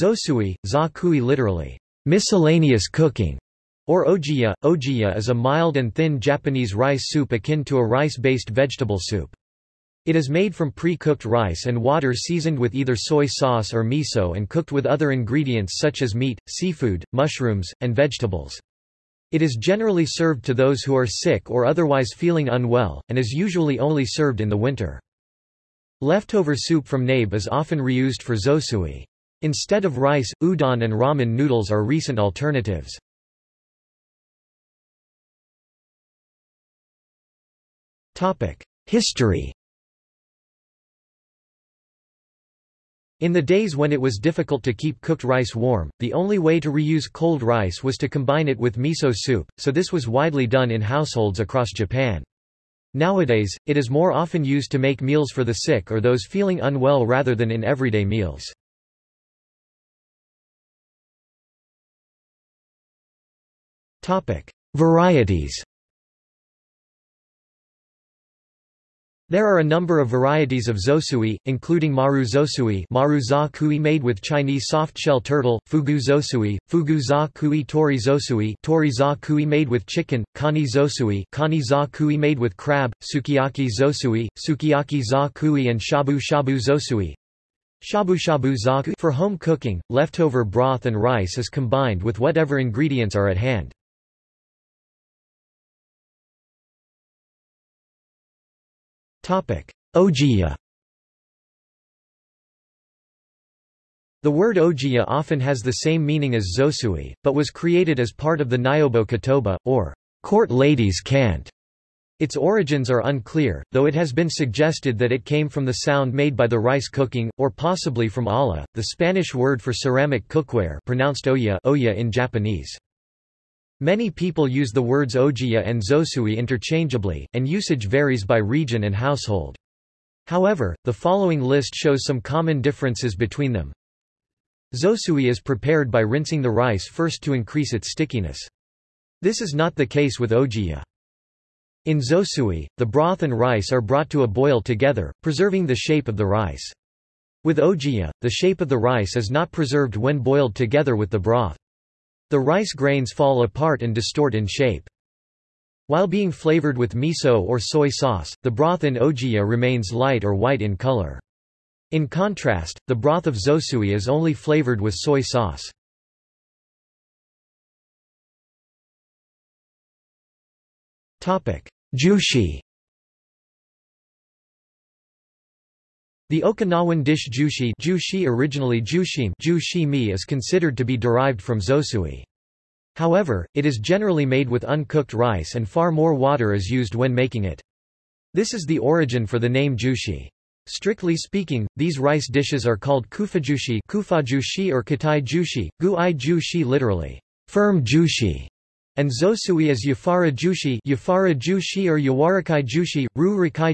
Zosui, za kui literally, miscellaneous cooking, or ojiya. Ojiya is a mild and thin Japanese rice soup akin to a rice-based vegetable soup. It is made from pre-cooked rice and water seasoned with either soy sauce or miso and cooked with other ingredients such as meat, seafood, mushrooms, and vegetables. It is generally served to those who are sick or otherwise feeling unwell, and is usually only served in the winter. Leftover soup from nabe is often reused for zosui. Instead of rice, udon and ramen noodles are recent alternatives. History In the days when it was difficult to keep cooked rice warm, the only way to reuse cold rice was to combine it with miso soup, so this was widely done in households across Japan. Nowadays, it is more often used to make meals for the sick or those feeling unwell rather than in everyday meals. Varieties There are a number of varieties of zosui, including maru zosui maru za kui made with Chinese soft-shell turtle, fugu zosui, fugu za kui tori zosui tori za kui made with chicken, kani zosui kani za kui made with crab, sukiyaki zosui, sukiyaki za kui and shabu shabu zosui. Shabu shabu za For home cooking, leftover broth and rice is combined with whatever ingredients are at hand. Ojiya The word ojiya often has the same meaning as zosui, but was created as part of the Nyobo Kotoba, or court ladies' cant. Its origins are unclear, though it has been suggested that it came from the sound made by the rice cooking, or possibly from olla, the Spanish word for ceramic cookware pronounced oya, oya in Japanese. Many people use the words ojiya and zosui interchangeably, and usage varies by region and household. However, the following list shows some common differences between them. Zosui is prepared by rinsing the rice first to increase its stickiness. This is not the case with ojiya. In zosui, the broth and rice are brought to a boil together, preserving the shape of the rice. With ojiya, the shape of the rice is not preserved when boiled together with the broth. The rice grains fall apart and distort in shape. While being flavored with miso or soy sauce, the broth in ojiya remains light or white in color. In contrast, the broth of zosui is only flavored with soy sauce. Jushi The Okinawan dish jushi, jushi originally jushim jushimi is considered to be derived from zosui. However, it is generally made with uncooked rice and far more water is used when making it. This is the origin for the name jushi. Strictly speaking, these rice dishes are called kufajushi, kufajushi or katai jushi, gu-i jushi literally, firm jushi, and zosui is yafara jushi, yafara jushi or yawarakai jushi,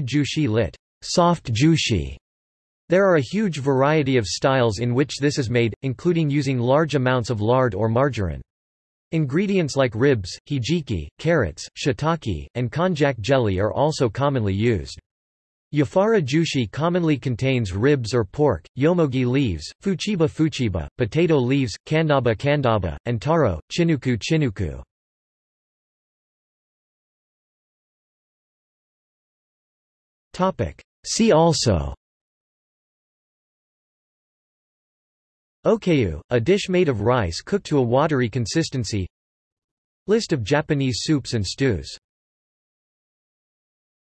jushi lit, soft jushi. There are a huge variety of styles in which this is made, including using large amounts of lard or margarine. Ingredients like ribs, hijiki, carrots, shiitake, and konjac jelly are also commonly used. Yafara jushi commonly contains ribs or pork, yomogi leaves, fuchiba fuchiba, potato leaves, kandaba kandaba, and taro, chinuku chinuku. See also Okayu, a dish made of rice cooked to a watery consistency. List of Japanese soups and stews